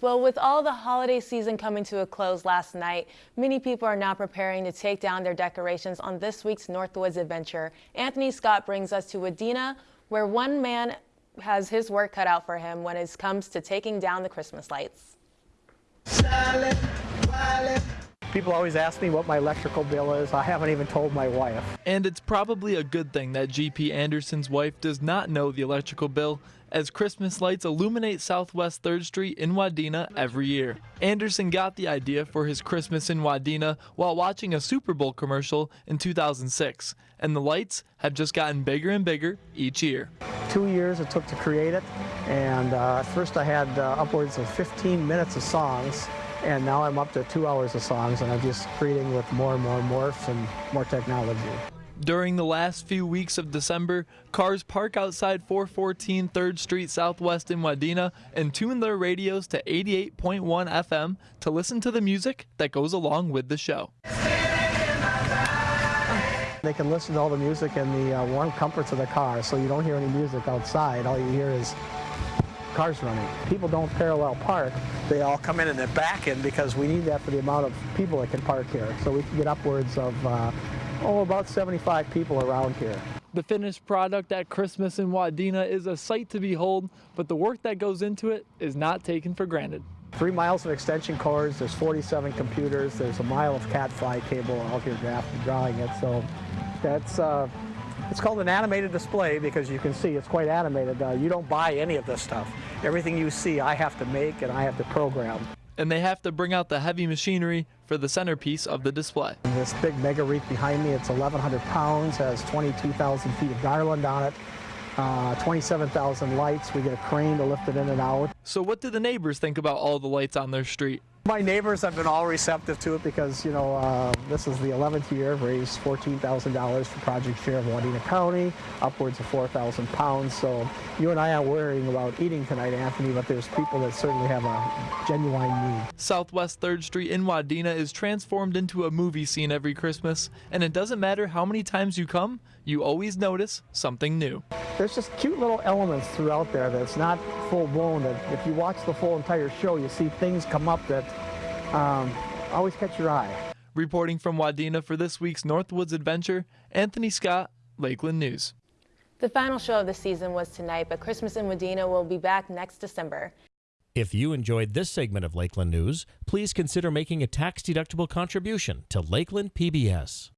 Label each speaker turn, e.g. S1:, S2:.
S1: Well, with all the holiday season coming to a close last night, many people are now preparing to take down their decorations on this week's Northwoods adventure. Anthony Scott brings us to Wadena, where one man has his work cut out for him when it comes to taking down the Christmas lights.
S2: People always ask me what my electrical bill is. I haven't even told my wife.
S3: And it's probably a good thing that GP Anderson's wife does not know the electrical bill as Christmas lights illuminate Southwest 3rd Street in Wadena every year. Anderson got the idea for his Christmas in Wadena while watching a Super Bowl commercial in 2006, and the lights have just gotten bigger and bigger each year.
S2: Two years it took to create it, and uh, first I had uh, upwards of 15 minutes of songs, and now I'm up to two hours of songs, and I'm just creating with more and more morphs and more technology.
S3: During the last few weeks of December, cars park outside 414 3rd Street Southwest in Wadena and tune their radios to 88.1 FM to listen to the music that goes along with the show.
S2: They can listen to all the music in the uh, warm comforts of the car, so you don't hear any music outside. All you hear is cars running. People don't parallel park. They all come in and they're back in because we need that for the amount of people that can park here. So we can get upwards of, uh, oh, about 75 people around here.
S3: The finished product at Christmas in Wadena is a sight to behold, but the work that goes into it is not taken for granted.
S2: Three miles of extension cords, there's 47 computers, there's a mile of Cat5 cable out here drawing it. So that's uh, it's called an animated display because you can see it's quite animated. Uh, you don't buy any of this stuff. Everything you see I have to make and I have to program.
S3: And they have to bring out the heavy machinery for the centerpiece of the display.
S2: And this big mega wreath behind me, it's 1,100 pounds, has 22,000 feet of garland on it. Uh, 27,000 lights. We get a crane to lift it in and out.
S3: So what do the neighbors think about all the lights on their street?
S2: My neighbors have been all receptive to it because, you know, uh, this is the 11th year. I've raised $14,000 for Project Share of Wadena County, upwards of 4,000 pounds. So you and I are worrying about eating tonight, Anthony, but there's people that certainly have a genuine need.
S3: Southwest 3rd Street in Wadena is transformed into a movie scene every Christmas, and it doesn't matter how many times you come, you always notice something new.
S2: There's just cute little elements throughout there that's not full blown. That if you watch the full entire show, you see things come up that um, always catch your eye.
S3: Reporting from Wadena for this week's Northwoods Adventure, Anthony Scott, Lakeland News.
S1: The final show of the season was tonight, but Christmas in Wadena will be back next December.
S4: If you enjoyed this segment of Lakeland News, please consider making a tax-deductible contribution to Lakeland PBS.